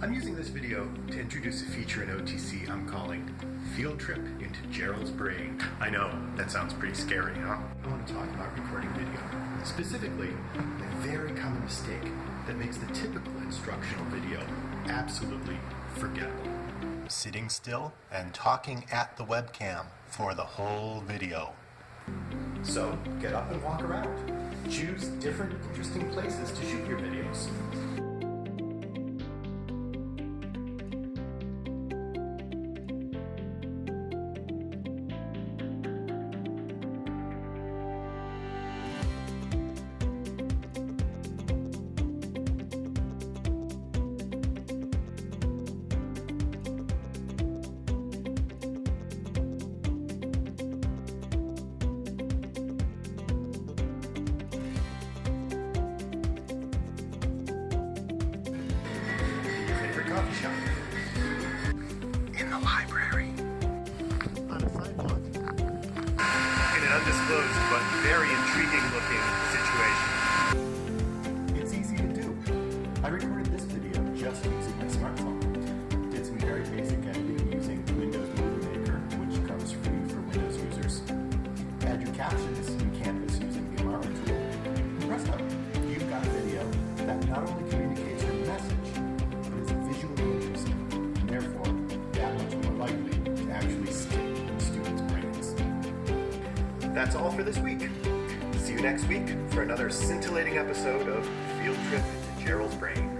I'm using this video to introduce a feature in OTC I'm calling Field Trip into Gerald's Brain. I know, that sounds pretty scary, huh? I want to talk about recording video. Specifically, a very common mistake that makes the typical instructional video absolutely forgettable. Sitting still and talking at the webcam for the whole video. So, get up and walk around. Choose different interesting places to shoot your videos. Coffee shop, in the library, on a sidewalk, in an undisclosed but very intriguing looking situation. It's easy to do. I recorded this video just using my smartphone. Did some very basic editing using Windows Movie Maker, which comes free for Windows users. Add your captions in Canvas using the Amara tool. Presto, you've got a video that not only That's all for this week. See you next week for another scintillating episode of Field Trip to Gerald's Brain.